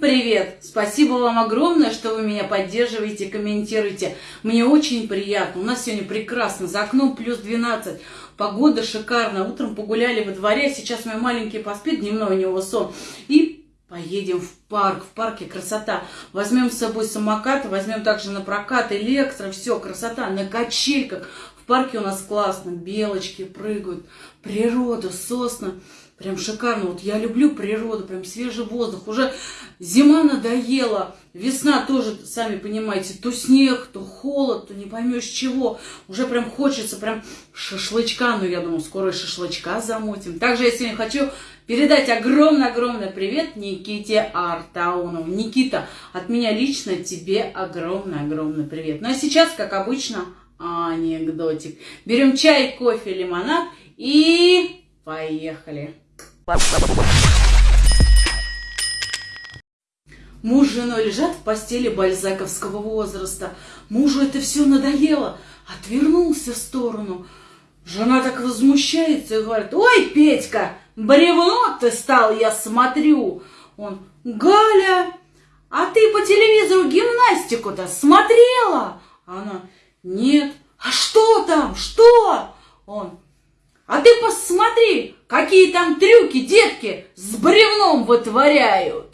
Привет! Спасибо вам огромное, что вы меня поддерживаете, комментируете. Мне очень приятно. У нас сегодня прекрасно. За окном плюс 12. Погода шикарная. Утром погуляли во дворе. Сейчас мой маленький поспит, дневной у него сон. И поедем в парк. В парке красота. Возьмем с собой самокат, возьмем также на прокат электро. Все, красота. На качельках. Парке у нас классно. Белочки прыгают. Природа, сосна. Прям шикарно. Вот я люблю природу, прям свежий воздух. Уже зима надоела. Весна тоже, сами понимаете, то снег, то холод, то не поймешь чего. Уже прям хочется прям шашлычка. Ну, я думаю, скоро шашлычка замотим. Также я сегодня хочу передать огромный-огромный привет Никите Артаунову. Никита, от меня лично тебе огромный-огромный привет. Ну, а сейчас, как обычно, анекдотик. Берем чай, кофе, лимонад и поехали. Муж с женой лежат в постели бальзаковского возраста. Мужу это все надоело. Отвернулся в сторону. Жена так возмущается и говорит, ой, Петька, бревно ты стал, я смотрю. Он, Галя, а ты по телевизору гимнастику-то смотрела? Нет. А что там, что? Он, а ты посмотри, какие там трюки детки с бревном вытворяют.